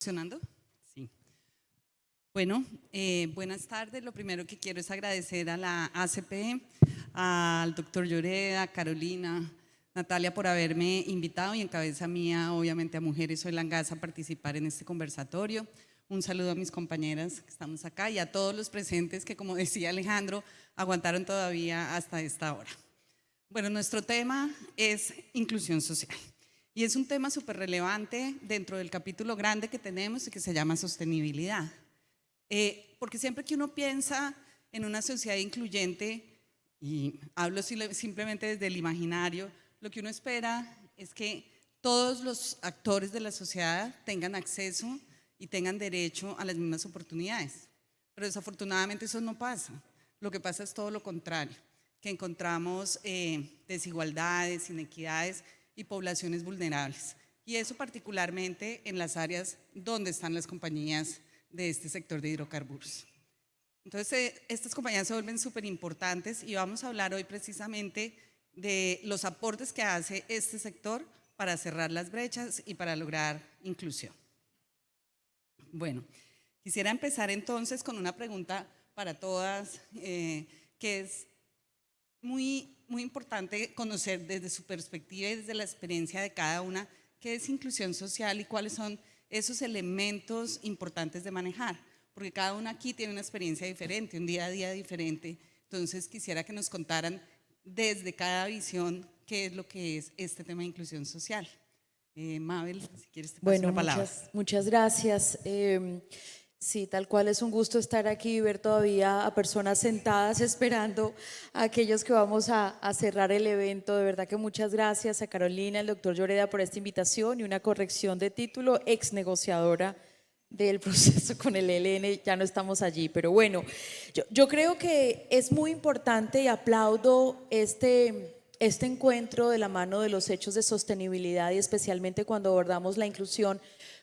¿Funcionando? Sí. Bueno, eh, buenas tardes. Lo primero que quiero es agradecer a la ACP, al doctor Lloreda, Carolina, Natalia por haberme invitado y en cabeza mía, obviamente a Mujeres Soy Langaza, a participar en este conversatorio. Un saludo a mis compañeras que estamos acá y a todos los presentes que, como decía Alejandro, aguantaron todavía hasta esta hora. Bueno, nuestro tema es inclusión social. Y es un tema súper relevante dentro del capítulo grande que tenemos y que se llama sostenibilidad. Eh, porque siempre que uno piensa en una sociedad incluyente, y hablo simplemente desde el imaginario, lo que uno espera es que todos los actores de la sociedad tengan acceso y tengan derecho a las mismas oportunidades. Pero desafortunadamente eso no pasa. Lo que pasa es todo lo contrario, que encontramos eh, desigualdades, inequidades y poblaciones vulnerables. Y eso particularmente en las áreas donde están las compañías de este sector de hidrocarburos. Entonces, eh, estas compañías se vuelven súper importantes y vamos a hablar hoy precisamente de los aportes que hace este sector para cerrar las brechas y para lograr inclusión. Bueno, quisiera empezar entonces con una pregunta para todas, eh, que es muy muy importante conocer desde su perspectiva y desde la experiencia de cada una qué es inclusión social y cuáles son esos elementos importantes de manejar, porque cada una aquí tiene una experiencia diferente, un día a día diferente, entonces quisiera que nos contaran desde cada visión qué es lo que es este tema de inclusión social. Eh, Mabel, si quieres te bueno, la palabra. Muchas, muchas gracias. Eh, Sí, tal cual es un gusto estar aquí y ver todavía a personas sentadas esperando a aquellos que vamos a, cerrar el evento. De verdad que muchas gracias a Carolina, al doctor Lloreda por esta invitación y una corrección de título, ex negociadora del proceso con el ELN, ya no estamos allí, pero bueno, yo, yo creo que es muy importante y aplaudo este, este encuentro de la mano de los hechos de sostenibilidad y especialmente cuando abordamos la inclusión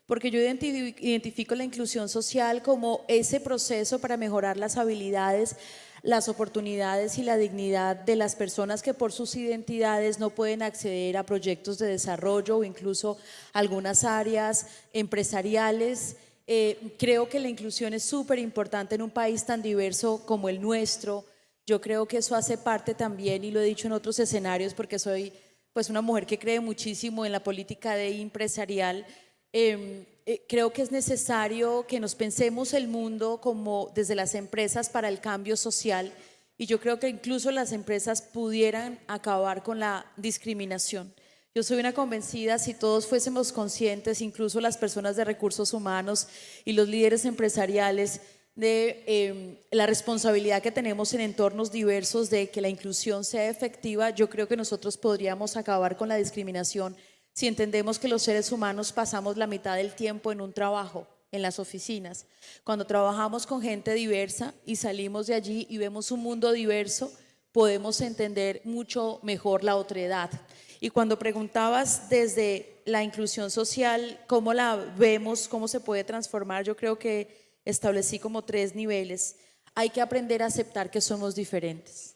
porque yo identifico la inclusión social como ese proceso para mejorar las habilidades, las oportunidades y la dignidad de las personas que por sus identidades no pueden acceder a proyectos de desarrollo o incluso algunas áreas empresariales. Eh, creo que la inclusión es súper importante en un país tan diverso como el nuestro. Yo creo que eso hace parte también, y lo he dicho en otros escenarios porque soy pues una mujer que cree muchísimo en la política de empresarial, Em, eh, creo que es necesario que nos pensemos el mundo como desde las empresas para el cambio social y yo creo que incluso las empresas pudieran acabar con la discriminación. Yo soy una convencida, si todos fuésemos conscientes, incluso las personas de recursos humanos y los líderes empresariales, de em, la responsabilidad que tenemos en entornos diversos de que la inclusión sea efectiva, yo creo que nosotros podríamos acabar con la discriminación si entendemos que los seres humanos pasamos la mitad del tiempo en un trabajo, en las oficinas. Cuando trabajamos con gente diversa y salimos de allí y vemos un mundo diverso, podemos entender mucho mejor la otredad. Y cuando preguntabas desde la inclusión social, cómo la vemos, cómo se puede transformar, yo creo que establecí como tres niveles. Hay que aprender a aceptar que somos diferentes.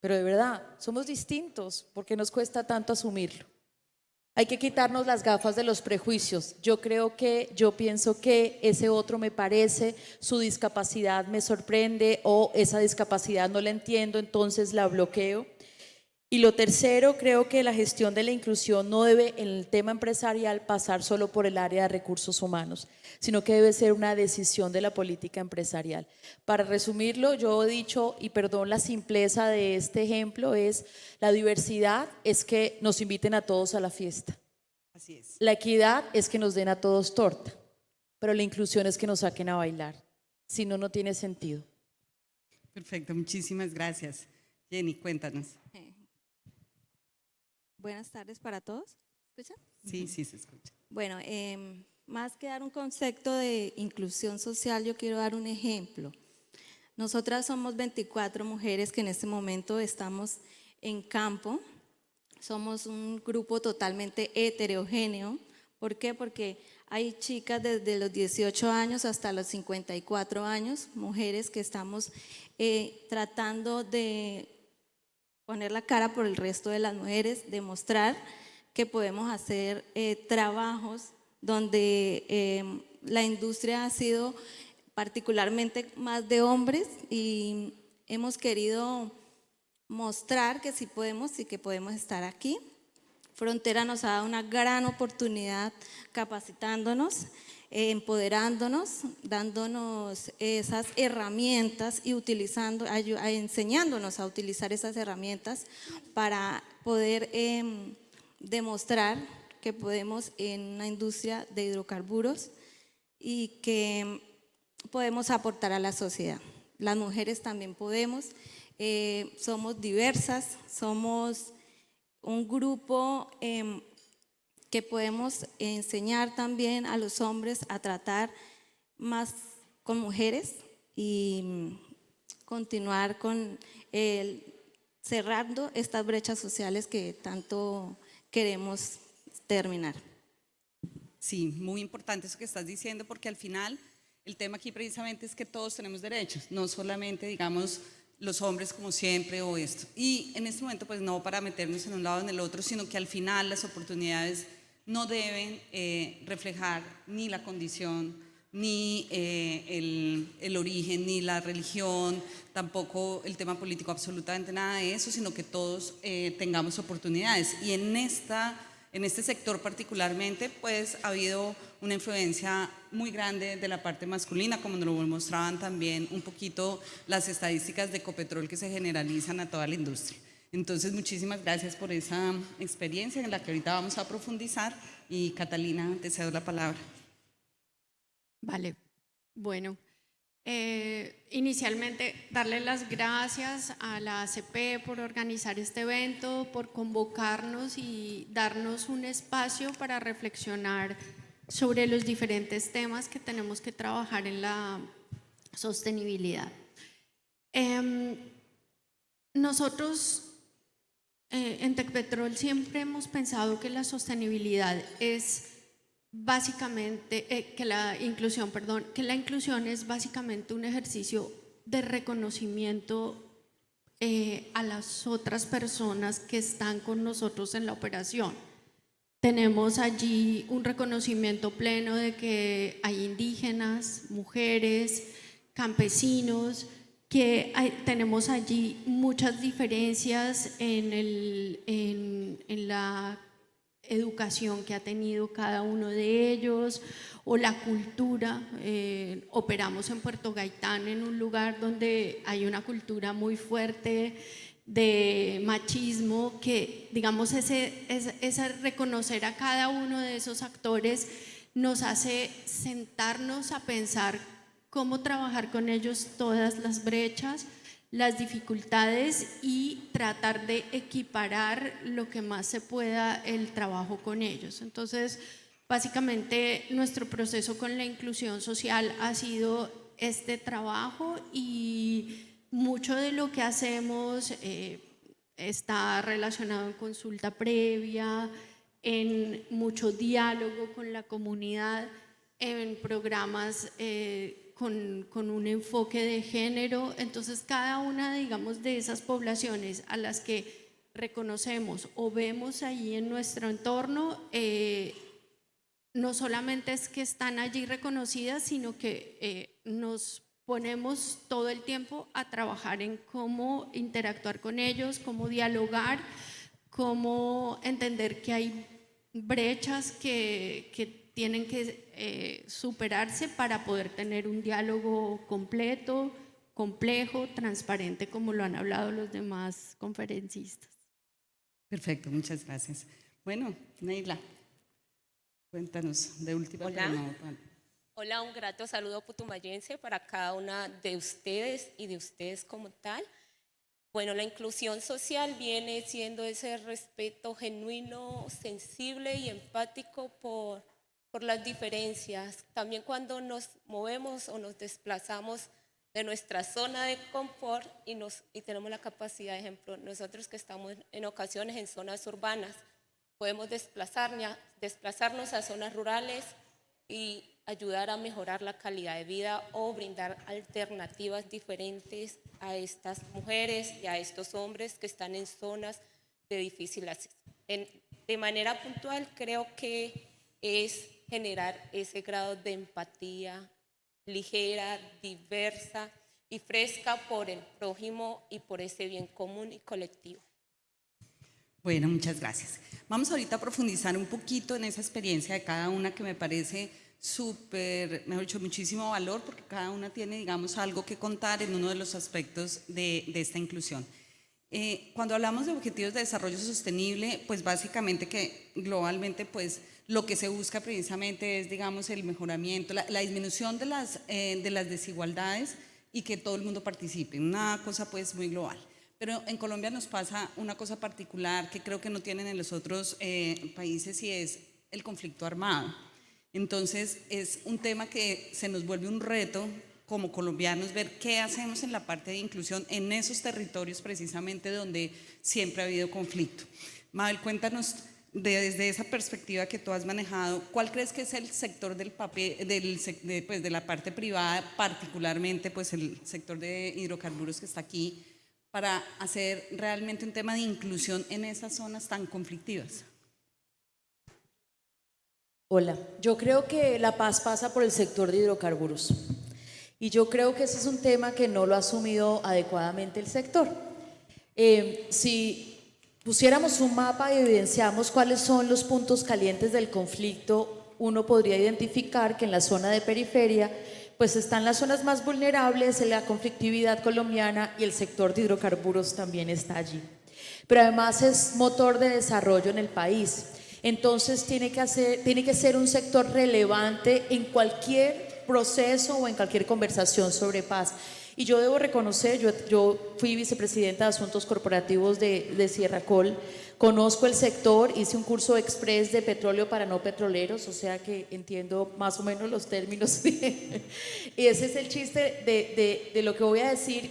Pero de verdad, somos distintos porque nos cuesta tanto asumirlo. Hay que quitarnos las gafas de los prejuicios. Yo creo que, yo pienso que ese otro me parece, su discapacidad me sorprende o esa discapacidad no la entiendo, entonces la bloqueo. Y lo tercero, creo que la gestión de la inclusión no debe en el tema empresarial pasar solo por el área de recursos humanos, sino que debe ser una decisión de la política empresarial. Para resumirlo, yo he dicho, y perdón la simpleza de este ejemplo, es la diversidad es que nos inviten a todos a la fiesta. Así es. La equidad es que nos den a todos torta, pero la inclusión es que nos saquen a bailar. Si no, no tiene sentido. Perfecto, muchísimas gracias. Jenny, cuéntanos. Buenas tardes para todos. ¿Escuchan? Sí, sí se escucha. Bueno, em, más que dar un concepto de inclusión social, yo quiero dar un ejemplo. Nosotras somos 24 mujeres que en este momento estamos en campo. Somos un grupo totalmente heterogéneo. ¿Por qué? Porque hay chicas desde los 18 años hasta los 54 años, mujeres que estamos eh, tratando de poner la cara por el resto de las mujeres, demostrar que podemos hacer eh, trabajos donde eh, la industria ha sido particularmente más de hombres y hemos querido mostrar que sí podemos y que podemos estar aquí. Frontera nos ha dado una gran oportunidad capacitándonos, empoderándonos, dándonos esas herramientas y utilizando, enseñándonos a utilizar esas herramientas para poder em, demostrar que podemos en una industria de hidrocarburos y que podemos aportar a la sociedad. Las mujeres también podemos, eh, somos diversas, somos un grupo em, que podemos enseñar también a los hombres a tratar más con mujeres y mm, continuar con el cerrando estas brechas sociales que tanto queremos terminar. Sí, muy importante eso que estás diciendo porque al final el tema aquí precisamente es que todos tenemos derechos, no solamente digamos los hombres como siempre o esto. Y en este momento pues no para meternos en un lado o en el otro, sino que al final las oportunidades no deben eh, reflejar ni la condición, ni eh, el, origen, ni la religión, tampoco el tema político, absolutamente nada de eso, sino que todos eh, tengamos oportunidades. Y en esta en este sector particularmente, pues ha habido una influencia muy grande de la parte masculina, como nos lo mostraban también un poquito las estadísticas de Ecopetrol que se generalizan a toda la industria. Entonces, muchísimas gracias por esa experiencia en la que ahorita vamos a profundizar y Catalina, te cedo la palabra. Vale, bueno, eh, inicialmente darle las gracias a la ACP por organizar este evento, por convocarnos y darnos un espacio para reflexionar sobre los diferentes temas que tenemos que trabajar en la sostenibilidad. Em, nosotros eh, en Tecpetrol siempre hemos pensado que la sostenibilidad es básicamente, eh, que la inclusión, perdón, que la inclusión es básicamente un ejercicio de reconocimiento eh, a las otras personas que están con nosotros en la operación. Tenemos allí un reconocimiento pleno de que hay indígenas, mujeres, campesinos, que hay- tenemos allí muchas diferencias en, el, en, en la educación que ha tenido cada uno de ellos o la cultura. Eh, operamos en Puerto Gaitán, en un lugar donde hay una cultura muy fuerte de machismo, que digamos ese, ese, ese reconocer a cada uno de esos actores nos hace sentarnos a pensar cómo trabajar con ellos todas las brechas, las dificultades y tratar de equiparar lo que más se pueda el trabajo con ellos. Entonces, básicamente nuestro proceso con la inclusión social ha sido este trabajo y mucho de lo que hacemos eh, está relacionado en consulta previa, en mucho diálogo con la comunidad, en programas eh, con, con un enfoque de género. Entonces, cada una, digamos, de esas poblaciones a las que reconocemos o vemos ahí en nuestro entorno, eh, no solamente es que están allí reconocidas, sino que eh, nos ponemos todo el tiempo a trabajar en cómo interactuar con ellos, cómo dialogar, cómo entender que hay brechas que, que tienen que eh, superarse para poder tener un diálogo completo, complejo, transparente, como lo han hablado los demás conferencistas. Perfecto, muchas gracias. Bueno, Neila, cuéntanos de última. Hola. no Hola, un grato saludo putumayense para cada una de ustedes y de ustedes como tal. Bueno, la inclusión social viene siendo ese respeto genuino, sensible y empático por, por las diferencias. También cuando nos movemos o nos desplazamos de nuestra zona de confort y, nos, y tenemos la capacidad, ejemplo, nosotros que estamos en ocasiones en zonas urbanas, podemos desplazarnos, desplazarnos a zonas rurales y ayudar a mejorar la calidad de vida o brindar alternativas diferentes a estas mujeres y a estos hombres que están en zonas de difícil acceso. En- de manera puntual, creo que es generar ese grado de empatía ligera, diversa y fresca por el prójimo y por ese bien común y colectivo. Bueno, muchas gracias. Vamos ahorita a profundizar un poquito en esa experiencia de cada una que me parece súper, mejor dicho, muchísimo valor porque cada una tiene, digamos, algo que contar en uno de los aspectos de, esta inclusión. Eh, cuando hablamos de objetivos de desarrollo sostenible, pues básicamente que globalmente, pues lo que se busca precisamente es, digamos, el mejoramiento, la, la disminución de las, eh, de las desigualdades y que todo el mundo participe, una cosa pues muy global. Pero en Colombia nos pasa una cosa particular que creo que no tienen en los otros eh, países y es el conflicto armado. Entonces es un tema que se nos vuelve un reto como colombianos ver qué hacemos en la parte de inclusión en esos territorios precisamente donde siempre ha habido conflicto. Mabel, cuéntanos desde esa perspectiva que tú has manejado, ¿cuál crees que es el sector del papel, del, de, pues, de la parte privada, particularmente pues el sector de hidrocarburos que está aquí, para hacer realmente un tema de inclusión en esas zonas tan conflictivas? Hola, yo creo que la paz pasa por el sector de hidrocarburos. Y yo creo que ese es un tema que no lo ha asumido adecuadamente el sector. Eh, si pusiéramos un mapa y evidenciamos cuáles son los puntos calientes del conflicto, uno podría identificar que en la zona de periferia pues están las zonas más vulnerables, la conflictividad colombiana y el sector de hidrocarburos también está allí. Pero además es motor de desarrollo en el país. Entonces tiene que, hacer, tiene que ser un sector relevante en cualquier proceso o en cualquier conversación sobre paz. Y yo debo reconocer, yo, yo fui vicepresidenta de Asuntos Corporativos de, de Sierra Col, conozco el sector, hice un curso express de petróleo para no petroleros, o sea que entiendo más o menos los términos. y ese es el chiste de, de, lo que voy a decir.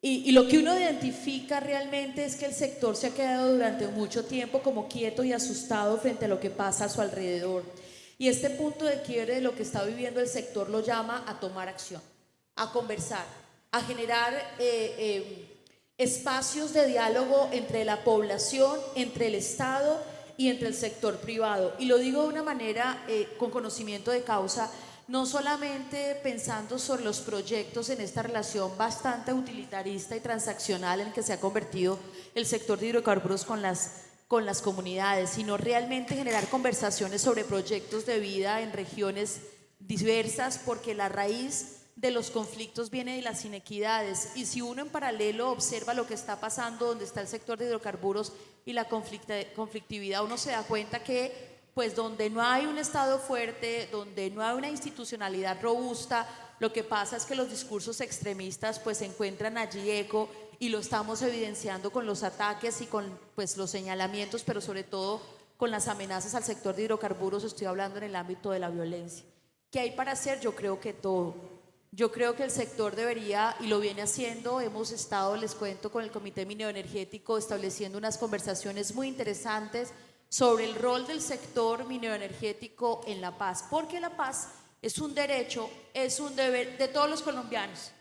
Y, y, lo que uno identifica realmente es que el sector se ha quedado durante mucho tiempo como quieto y asustado frente a lo que pasa a su alrededor. Y este punto de quiebre de lo que está viviendo el sector lo llama a tomar acción, a conversar, a generar eh, eh, espacios de diálogo entre la población, entre el Estado y entre el sector privado. Y lo digo de una manera eh, con conocimiento de causa, no solamente pensando sobre los proyectos en esta relación bastante utilitarista y transaccional en que se ha convertido el sector de hidrocarburos con las con las comunidades, sino realmente generar conversaciones sobre proyectos de vida en regiones diversas, porque la raíz de los conflictos viene de las inequidades. Y si uno en paralelo observa lo que está pasando, donde está el sector de hidrocarburos y la conflictividad, uno se da cuenta que pues donde no hay un Estado fuerte, donde no hay una institucionalidad robusta, lo que pasa es que los discursos extremistas pues encuentran allí eco y lo estamos evidenciando con los ataques y con pues, los señalamientos, pero sobre todo con las amenazas al sector de hidrocarburos, estoy hablando en el ámbito de la violencia. ¿Qué hay para hacer? Yo creo que todo. Yo creo que el sector debería, y lo viene haciendo, hemos estado, les cuento, con el Comité Minero Energético estableciendo unas conversaciones muy interesantes sobre el rol del sector minero energético en la paz, porque la paz es un derecho, es un deber de todos los colombianos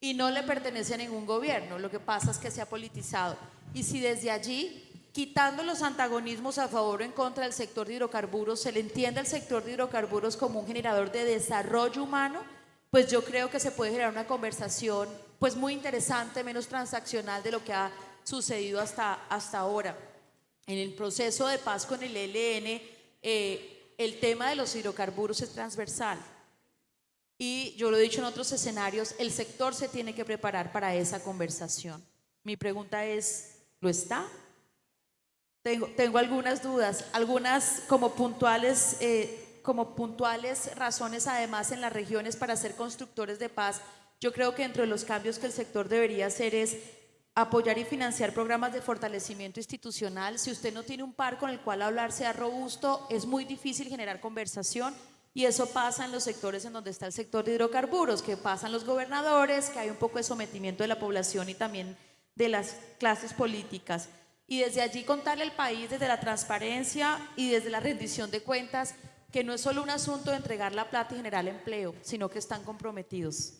y no le pertenece a ningún gobierno. Lo que pasa es que se ha politizado. Y si desde allí, quitando los antagonismos a favor o en contra del sector de hidrocarburos, se le entiende al sector de hidrocarburos como un generador de desarrollo humano, pues yo creo que se puede generar una conversación pues muy interesante, menos transaccional de lo que ha sucedido hasta, hasta ahora. En el proceso de paz con el ELN, eh, el tema de los hidrocarburos es transversal. Y yo lo he dicho en otros escenarios, el sector se tiene que preparar para esa conversación. Mi pregunta es, ¿lo está? Tengo, algunas dudas, algunas como puntuales, eh, como puntuales razones además en las regiones para ser constructores de paz. Yo creo que entre los cambios que el sector debería hacer es apoyar y financiar programas de fortalecimiento institucional. Si usted no tiene un par con el cual hablar sea robusto, es muy difícil generar conversación y eso pasa en los sectores en donde está el sector de hidrocarburos, que pasan los gobernadores, que hay un poco de sometimiento de la población y también de las clases políticas. Y desde allí contarle al país desde la transparencia y desde la rendición de cuentas que no es solo un asunto de entregar la plata y generar empleo, sino que están comprometidos.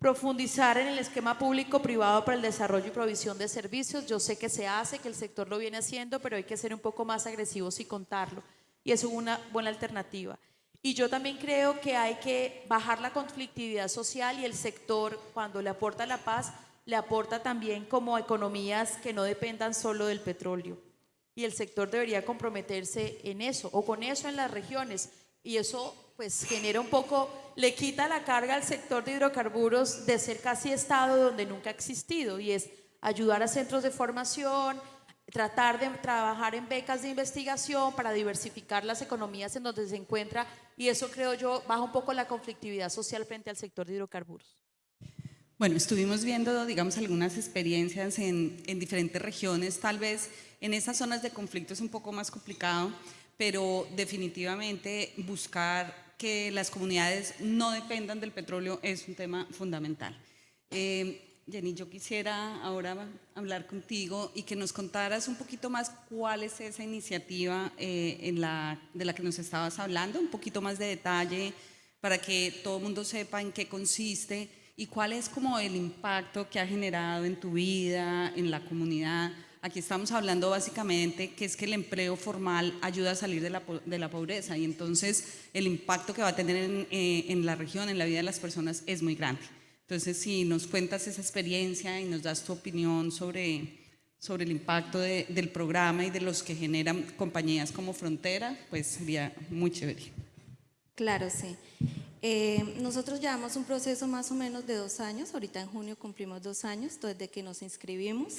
Profundizar en el esquema público-privado para el desarrollo y provisión de servicios. Yo sé que se hace, que el sector lo viene haciendo, pero hay que ser un poco más agresivos y contarlo. y es una buena alternativa. Y yo también creo que hay que bajar la conflictividad social y el sector, cuando le aporta la paz, le aporta también como economías que no dependan solo del petróleo. Y el sector debería comprometerse en eso o con eso en las regiones. Y eso pues genera un poco, le quita la carga al sector de hidrocarburos de ser casi estado donde nunca ha existido y es ayudar a centros de formación, tratar de trabajar en becas de investigación para diversificar las economías en donde se encuentra y eso creo yo baja un poco la conflictividad social frente al sector de hidrocarburos. Bueno, estuvimos viendo, digamos, algunas experiencias en, en diferentes regiones, tal vez en esas zonas de conflicto es un poco más complicado, pero definitivamente buscar que las comunidades no dependan del petróleo es un tema fundamental. Eh, Jenny, yo quisiera ahora hablar contigo y que nos contaras un poquito más cuál es esa iniciativa eh, de la que nos estabas hablando, un poquito más de detalle para que todo el mundo sepa en qué consiste y cuál es como el impacto que ha generado en tu vida, en la comunidad. Aquí estamos hablando básicamente que es que el empleo formal ayuda a salir de la, pobreza y entonces el impacto que va a tener en, eh, en la región, en la vida de las personas es muy grande. Entonces, si nos cuentas esa experiencia y nos das tu opinión sobre, sobre el impacto de, del programa y de los que generan compañías como Frontera, pues sería muy chévere. Claro, sí. Eh, nosotros llevamos un proceso más o menos de dos años, ahorita en junio cumplimos dos años desde que nos inscribimos.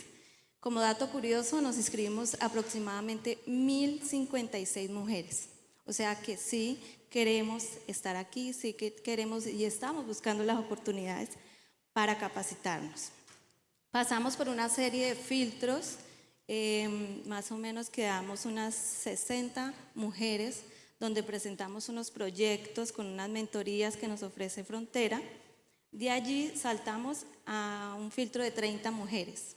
Como dato curioso, nos inscribimos aproximadamente 1.056 mujeres. O sea que sí queremos estar aquí, sí que queremos y estamos buscando las oportunidades para capacitarnos. Pasamos por una serie de filtros, eh, más o menos quedamos unas 60 mujeres donde presentamos unos proyectos con unas mentorías que nos ofrece Frontera. De allí saltamos a un filtro de 30 mujeres,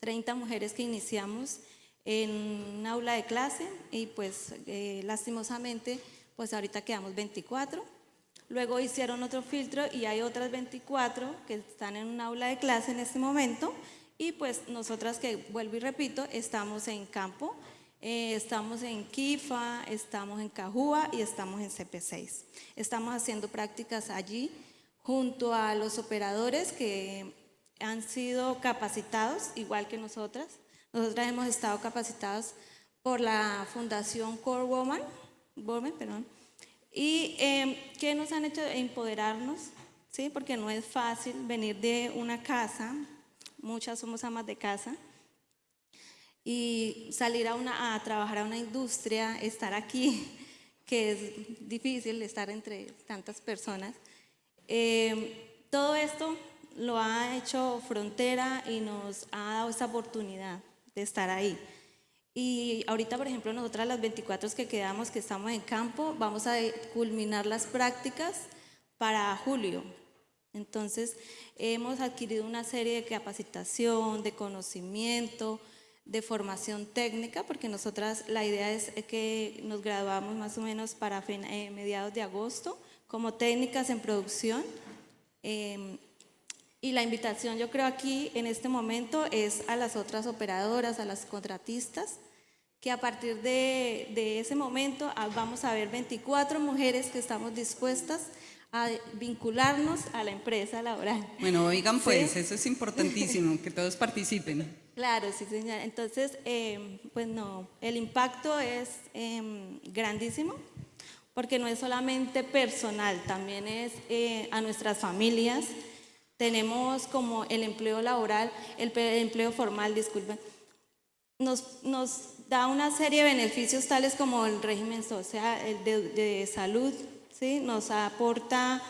30 mujeres que iniciamos en un aula de clase y pues eh, lastimosamente pues ahorita quedamos 24. Luego hicieron otro filtro y hay otras 24 que están en un aula de clase en este momento y pues nosotras que vuelvo y repito, estamos en campo, eh, estamos en Kifa, estamos en Cajúa y estamos en CP6. Estamos haciendo prácticas allí junto a los operadores que han sido capacitados, igual que nosotras. Nosotras hemos estado capacitados por la Fundación Core Woman, Woman perdón, y eh, que nos han hecho empoderarnos, ¿sí? porque no es fácil venir de una casa, muchas somos amas de casa, y salir a, una, a trabajar a una industria, estar aquí, que es difícil estar entre tantas personas. Eh, todo esto lo ha hecho Frontera y nos ha dado esa oportunidad de estar ahí. Y ahorita, por ejemplo, nosotras las 24 que quedamos, que estamos en campo, vamos a culminar las prácticas para julio. Entonces, hemos adquirido una serie de capacitación, de conocimiento, de formación técnica, porque nosotras la idea es que nos graduamos más o menos para eh, mediados de agosto como técnicas en producción. Em, y la invitación yo creo aquí en este momento es a las otras operadoras, a las contratistas, que a partir de, de ese momento ah, vamos a ver 24 mujeres que estamos dispuestas a vincularnos a la empresa laboral. Bueno, oigan pues, eso es importantísimo, que todos participen. Claro, sí señora. Entonces, eh, pues no, el impacto es eh, grandísimo, porque no es solamente personal, también es eh, a nuestras familias, tenemos como el empleo laboral, el empleo formal, disculpen, nos, nos da una serie de beneficios tales como el régimen social, el de, salud, ¿sí? nos aporta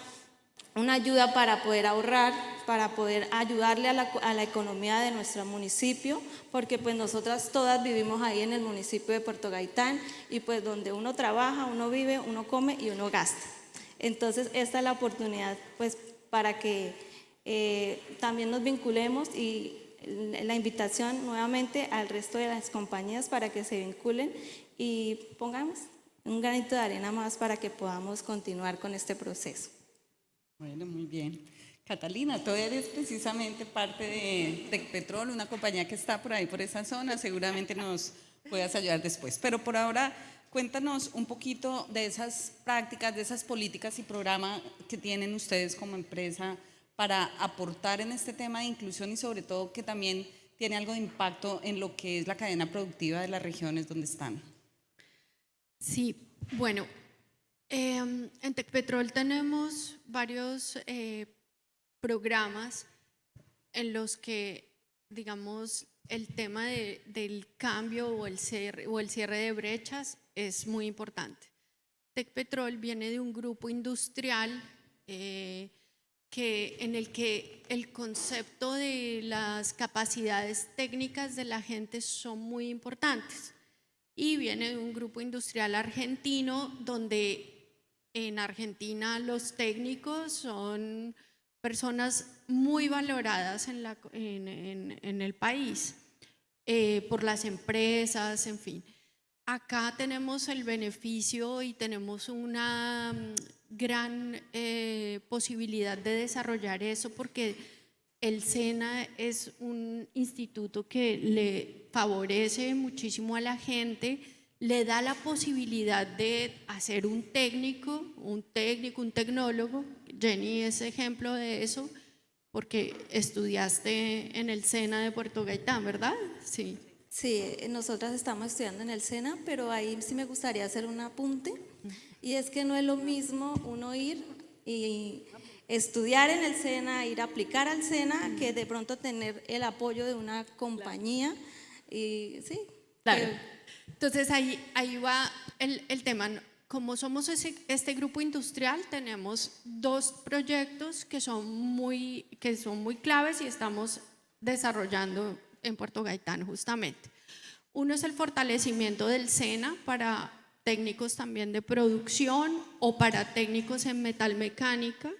una ayuda para poder ahorrar, para poder ayudarle a la, a la, economía de nuestro municipio, porque pues nosotras todas vivimos ahí en el municipio de Puerto Gaitán y pues donde uno trabaja, uno vive, uno come y uno gasta. Entonces esta es la oportunidad pues para que eh, también nos vinculemos y la invitación nuevamente al resto de las compañías para que se vinculen y pongamos un granito de arena más para que podamos continuar con este proceso. Bueno, muy bien. Catalina, tú eres precisamente parte de Tecpetrol, una compañía que está por ahí, por esa zona, seguramente nos puedas ayudar después. Pero por ahora cuéntanos un poquito de esas prácticas, de esas políticas y programas que tienen ustedes como empresa para aportar en este tema de inclusión y sobre todo que también tiene algo de impacto en lo que es la cadena productiva de las regiones donde están. Sí, bueno, em, en Tecpetrol tenemos varios eh, programas en los que, digamos, el tema de- del cambio o el, cierre, o el cierre de brechas es muy importante. Tecpetrol viene de un grupo industrial eh, que, en el que el concepto de las capacidades técnicas de la gente son muy importantes. Y viene de un grupo industrial argentino donde en Argentina los técnicos son personas muy valoradas en, la- en- en- en el país, eh, por las empresas, en fin. Acá tenemos el beneficio y tenemos una gran eh, posibilidad de desarrollar eso porque el SENA es un instituto que le favorece muchísimo a la gente, le da la posibilidad de hacer un técnico, un técnico, un tecnólogo. Jenny es ejemplo de eso porque estudiaste en el SENA de Puerto Gaitán, ¿verdad? Sí. Sí, nosotras estamos estudiando en el SENA, pero ahí sí me gustaría hacer un apunte. Y es que no es lo mismo uno ir y estudiar en el SENA, ir a aplicar al SENA, que de pronto tener el apoyo de una compañía. Y sí, Claro. Entonces ahí, ahí va el, el tema. Como somos ese- este grupo industrial, tenemos dos proyectos que son, muy, que son muy claves y estamos desarrollando en Puerto Gaitán justamente. Uno es el fortalecimiento del SENA para técnicos también de producción o para técnicos en metalmecánica.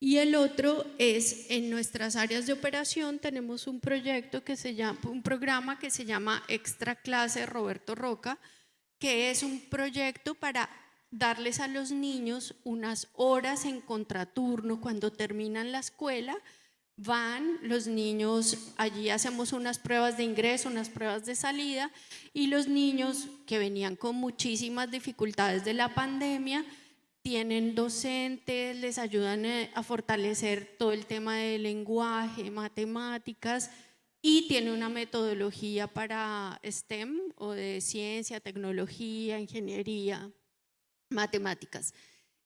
Y el otro es en nuestras áreas de operación tenemos un proyecto que se llama, un programa que se llama Extra Clase Roberto Roca, que es un proyecto para darles a los niños unas horas en contraturno cuando terminan la escuela. Van los niños, allí hacemos unas pruebas de ingreso, unas pruebas de salida, y los niños que venían con muchísimas dificultades de la pandemia, tienen docentes, les ayudan eh, a fortalecer todo el tema de lenguaje, matemáticas y tiene una metodología para STEM o de ciencia, tecnología, ingeniería, matemáticas.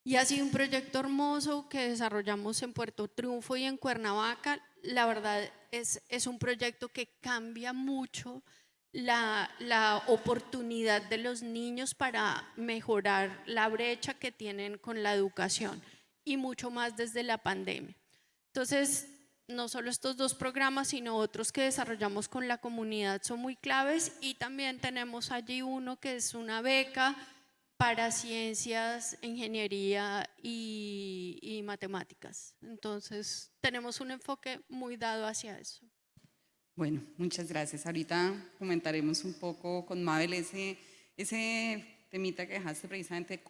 Y sido un proyecto hermoso que desarrollamos en Puerto Triunfo y en Cuernavaca. La verdad es, es un proyecto que cambia mucho la, la oportunidad de los niños para mejorar la brecha que tienen con la educación y mucho más desde la pandemia. Entonces, no solo estos dos programas, sino otros que desarrollamos con la comunidad son muy claves y también tenemos allí uno que es una beca para ciencias, ingeniería y, y matemáticas. Entonces, tenemos un enfoque muy dado hacia eso. Bueno, muchas gracias. Ahorita comentaremos un poco con Mabel ese, ese temita que dejaste precisamente,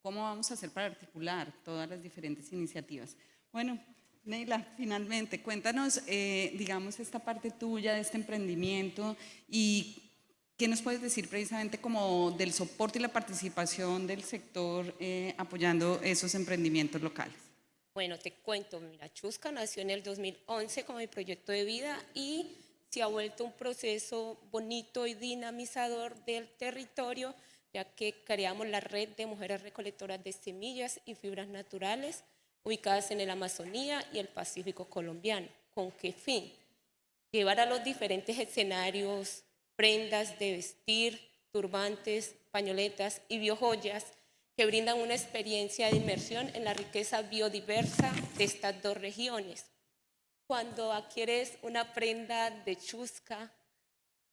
cómo vamos a hacer para articular todas las diferentes iniciativas. Bueno, Neila, finalmente, cuéntanos, eh, digamos, esta parte tuya de este emprendimiento y qué nos puedes decir precisamente como del soporte y la participación del sector eh, apoyando esos emprendimientos locales. Bueno, te cuento, mira, Chusca nació en el 2011 como mi proyecto de vida y se ha vuelto un proceso bonito y dinamizador del territorio, ya que creamos la red de mujeres recolectoras de semillas y fibras naturales ubicadas en el Amazonía y el Pacífico colombiano. ¿Con qué fin? Llevar a los diferentes escenarios prendas de vestir, turbantes, pañoletas y biojoyas que brindan una experiencia de inmersión en la riqueza biodiversa de estas dos regiones. Cuando adquieres una prenda de chusca,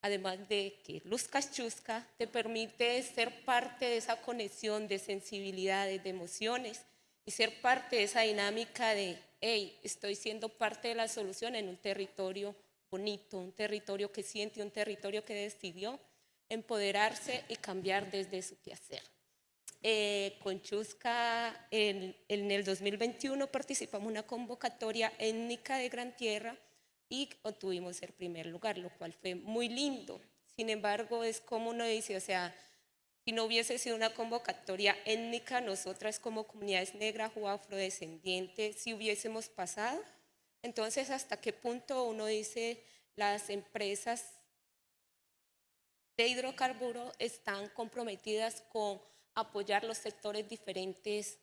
además de que luzcas chusca, te permite ser parte de esa conexión de sensibilidades, de emociones y ser parte de esa dinámica de, hey, estoy siendo parte de la solución en un territorio bonito, un territorio que siente, un territorio que decidió empoderarse y cambiar desde su quehacer. Eh, con Chusca en, en, el 2021 participamos en una convocatoria étnica de Gran Tierra y obtuvimos el primer lugar, lo cual fue muy lindo. Sin embargo, es como uno dice, o sea, si no hubiese sido una convocatoria étnica, nosotras como comunidades negras o afrodescendientes, si hubiésemos pasado. Entonces, ¿hasta qué punto uno dice las empresas de hidrocarburos están comprometidas con apoyar los sectores diferentes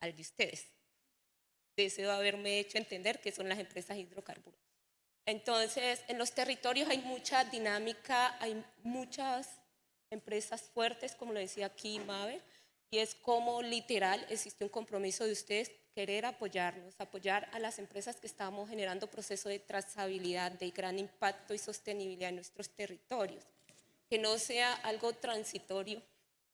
al de ustedes? Deseo haberme hecho entender que son las empresas hidrocarburos. Entonces, en los territorios hay mucha dinámica, hay muchas empresas fuertes, como lo decía aquí Mabel, y es como literal existe un compromiso de ustedes querer apoyarnos, apoyar a las empresas que estamos generando procesos de trazabilidad, de gran impacto y sostenibilidad en nuestros territorios. Que no sea algo transitorio,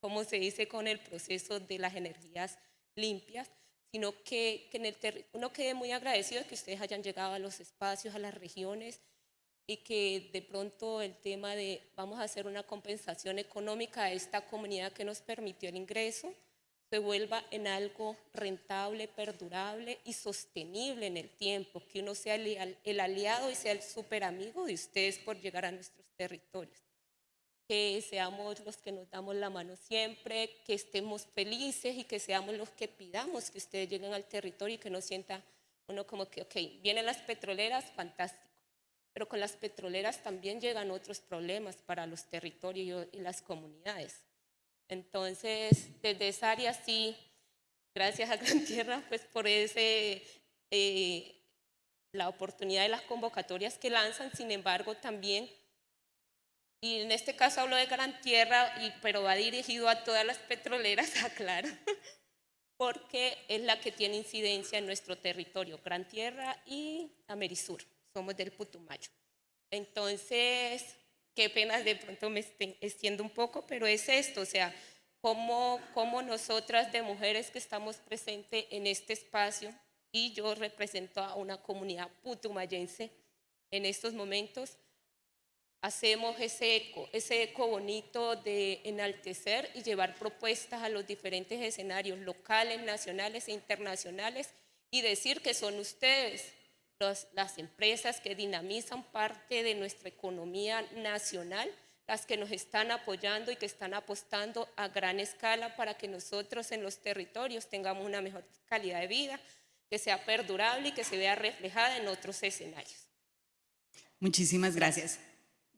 como se dice con el proceso de las energías limpias, sino que, que en el uno quede muy agradecido de que ustedes hayan llegado a los espacios, a las regiones, y que de pronto el tema de vamos a hacer una compensación económica a esta comunidad que nos permitió el ingreso se vuelva en algo rentable, perdurable y sostenible en el tiempo, que uno sea el, aliado y sea el super amigo de ustedes por llegar a nuestros territorios. Que seamos los que nos damos la mano siempre, que estemos felices y que seamos los que pidamos que ustedes lleguen al territorio y que no sienta uno como que, ok, vienen las petroleras, fantástico pero con las petroleras también llegan otros problemas para los territorios y las comunidades. Entonces, desde esa área sí, gracias a Gran Tierra, pues por ese, eh, la oportunidad de las convocatorias que lanzan, sin embargo, también, y en este caso hablo de Gran Tierra, y, pero va dirigido a todas las petroleras, aclaro, porque es la que tiene incidencia en nuestro territorio, Gran Tierra y Amerisur somos del Putumayo. Entonces, qué pena, de pronto me extiendo un poco, pero es esto, o sea, cómo, cómo nosotras de mujeres que estamos presentes en este espacio, y yo represento a una comunidad putumayense en estos momentos, hacemos ese eco, ese eco bonito de enaltecer y llevar propuestas a los diferentes escenarios locales, nacionales e internacionales y decir que son ustedes las empresas que dinamizan parte de nuestra economía nacional, las que nos están apoyando y que están apostando a gran escala para que nosotros en los territorios tengamos una mejor calidad de vida, que sea perdurable y que se vea reflejada en otros escenarios. Muchísimas gracias.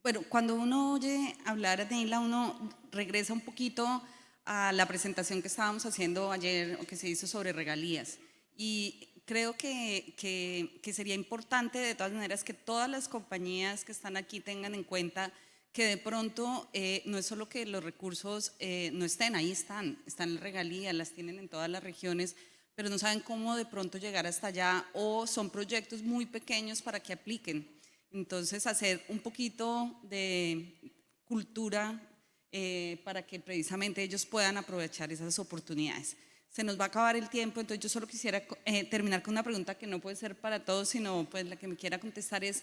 Bueno, cuando uno oye hablar de Neila, uno regresa un poquito a la presentación que estábamos haciendo ayer o que se hizo sobre regalías. Y creo que, que, sería importante de todas maneras que todas las compañías que están aquí tengan en cuenta que de pronto eh, no es solo que los recursos eh, no estén, ahí están, están en regalías, las tienen en todas las regiones, pero no saben cómo de pronto llegar hasta allá o son proyectos muy pequeños para que apliquen. Entonces, hacer un poquito de cultura eh, para que precisamente ellos puedan aprovechar esas oportunidades se nos va a acabar el tiempo, entonces yo solo quisiera eh, terminar con una pregunta que no puede ser para todos, sino pues la que me quiera contestar es,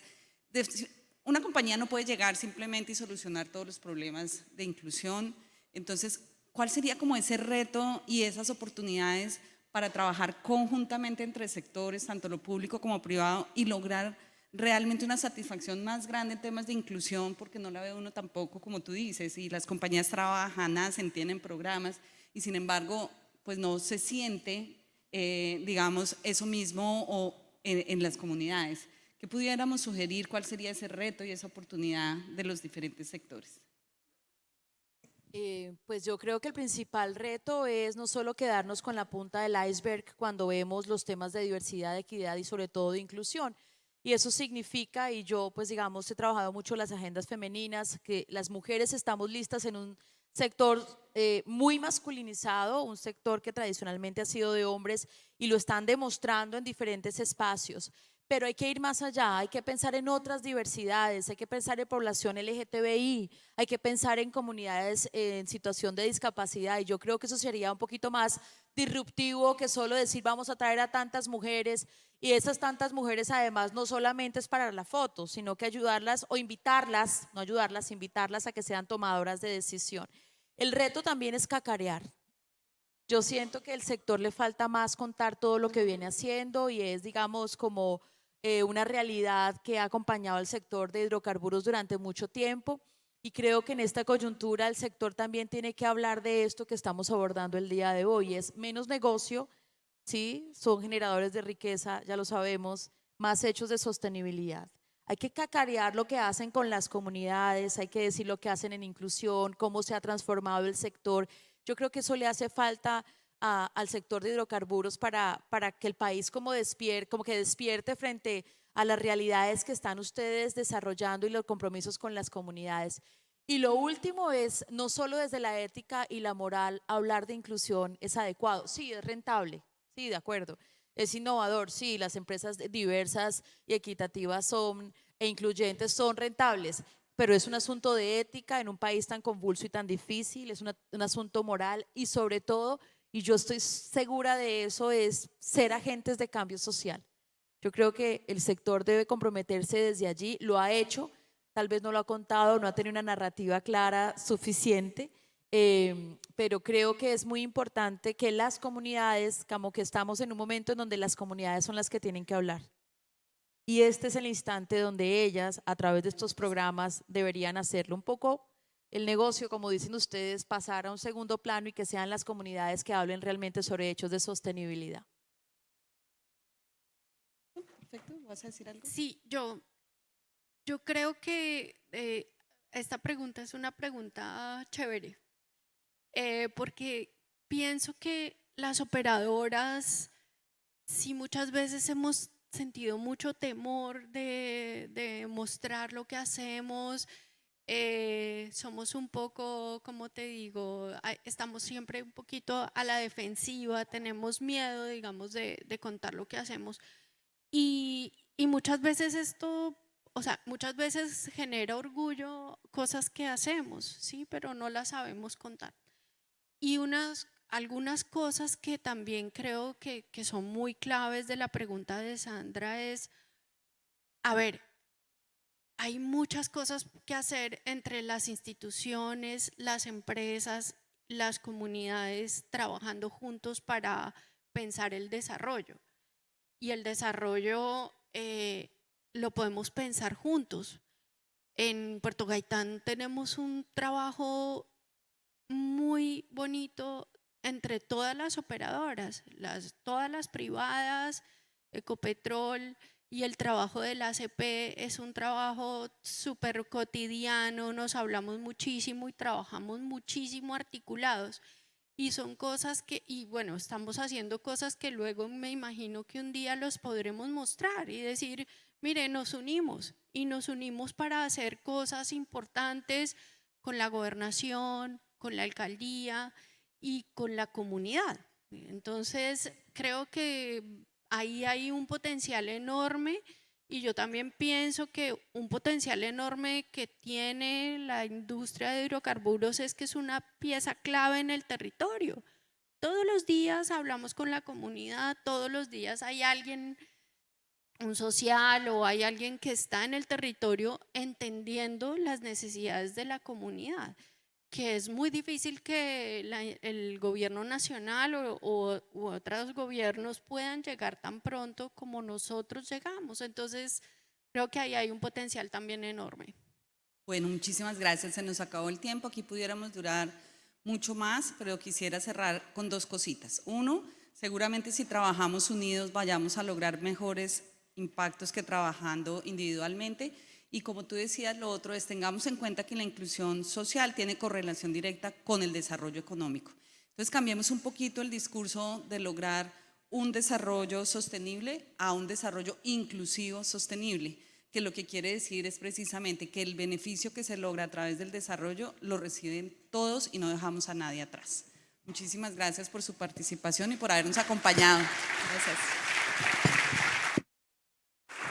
una compañía no puede llegar simplemente y solucionar todos los problemas de inclusión, entonces, ¿cuál sería como ese reto y esas oportunidades para trabajar conjuntamente entre sectores, tanto lo público como privado, y lograr realmente una satisfacción más grande en temas de inclusión, porque no la ve uno tampoco, como tú dices, y las compañías trabajan, hacen, tienen programas, y sin embargo pues no se siente, eh, digamos, eso mismo en, las comunidades. ¿Qué pudiéramos sugerir? ¿Cuál sería ese reto y esa oportunidad de los diferentes sectores? Eh, pues yo creo que el principal reto es no solo quedarnos con la punta del iceberg cuando vemos los temas de diversidad, equidad y sobre todo de inclusión. Y eso significa, y yo pues digamos he trabajado mucho las agendas femeninas, que las mujeres estamos listas en un sector eh, muy masculinizado, un sector que tradicionalmente ha sido de hombres y lo están demostrando en diferentes espacios. Pero hay que ir más allá, hay que pensar en otras diversidades, hay que pensar en población LGTBI, hay que pensar en comunidades en situación de discapacidad y yo creo que eso sería un poquito más disruptivo que solo decir vamos a traer a tantas mujeres y esas tantas mujeres además no solamente es para la foto, sino que ayudarlas o invitarlas, no ayudarlas, invitarlas a que sean tomadoras de decisión. El reto también es cacarear. Yo siento que el sector le falta más contar todo lo que viene haciendo y es, digamos, como eh, una realidad que ha acompañado al sector de hidrocarburos durante mucho tiempo. Y creo que en esta coyuntura el sector también tiene que hablar de esto que estamos abordando el día de hoy. Es menos negocio, ¿sí? Son generadores de riqueza, ya lo sabemos, más hechos de sostenibilidad. Hay que cacarear lo que hacen con las comunidades, hay que decir lo que hacen en inclusión, cómo se ha transformado el sector. Yo creo que eso le hace falta al sector de hidrocarburos para, para que el país como, despierte, como que despierte frente a las realidades que están ustedes desarrollando y los compromisos con las comunidades. Y lo último es, no solo desde la ética y la moral, hablar de inclusión es adecuado. Sí, es rentable, sí, de acuerdo. Es innovador, sí, las empresas diversas y equitativas son e incluyentes son rentables, pero es un asunto de ética en un país tan convulso y tan difícil, es un asunto moral y sobre todo y yo estoy segura de eso, es ser agentes de cambio social. Yo creo que el sector debe comprometerse desde allí, lo ha hecho, tal vez no lo ha contado, no ha tenido una narrativa clara suficiente, eh, pero creo que es muy importante que las comunidades, como que estamos en un momento en donde las comunidades son las que tienen que hablar. Y este es el instante donde ellas, a través de estos programas, deberían hacerlo un poco el negocio, como dicen ustedes, pasar a un segundo plano y que sean las comunidades que hablen realmente sobre hechos de sostenibilidad. Perfecto, ¿vas a decir algo? Sí, yo, yo creo que eh, esta pregunta es una pregunta chévere, eh, porque pienso que las operadoras, sí muchas veces hemos sentido mucho temor de, de mostrar lo que hacemos, eh, somos un poco, como te digo, estamos siempre un poquito a la defensiva, tenemos miedo, digamos, de, contar lo que hacemos. Y, y, muchas veces esto, o sea, muchas veces genera orgullo cosas que hacemos, ¿sí? Pero no las sabemos contar. Y unas, algunas cosas que también creo que, que son muy claves de la pregunta de Sandra es, a ver, hay muchas cosas que hacer entre las instituciones, las empresas, las comunidades trabajando juntos para pensar el desarrollo. Y el desarrollo eh, lo podemos pensar juntos. En Puerto Gaitán tenemos un trabajo muy bonito entre todas las operadoras, todas las privadas, Ecopetrol, y el trabajo del ACP es un trabajo súper cotidiano, nos hablamos muchísimo y trabajamos muchísimo articulados. Y son cosas que, y bueno, estamos haciendo cosas que luego me imagino que un día los podremos mostrar y decir, mire, nos unimos y nos unimos para hacer cosas importantes con la gobernación, con la alcaldía y con la comunidad. Entonces, creo que ahí hay un potencial enorme y yo también pienso que un potencial enorme que tiene la industria de hidrocarburos es que es una pieza clave en el territorio. Todos los días hablamos con la comunidad, todos los días hay alguien, un social o hay alguien que está en el territorio entendiendo las necesidades de la comunidad que es muy difícil que el gobierno nacional o, u otros gobiernos puedan llegar tan pronto como nosotros llegamos. Entonces, creo que ahí hay un potencial también enorme. Bueno, muchísimas gracias. Se nos acabó el tiempo. Aquí pudiéramos durar mucho más, pero quisiera cerrar con dos cositas. Uno, seguramente si trabajamos unidos vayamos a lograr mejores impactos que trabajando individualmente. Y como tú decías, lo otro es tengamos en cuenta que la inclusión social tiene correlación directa con el desarrollo económico. Entonces cambiemos un poquito el discurso de lograr un desarrollo sostenible a un desarrollo inclusivo sostenible, que lo que quiere decir es precisamente que el beneficio que se logra a través del desarrollo lo reciben todos y no dejamos a nadie atrás. Muchísimas gracias por su participación y por habernos acompañado. Gracias.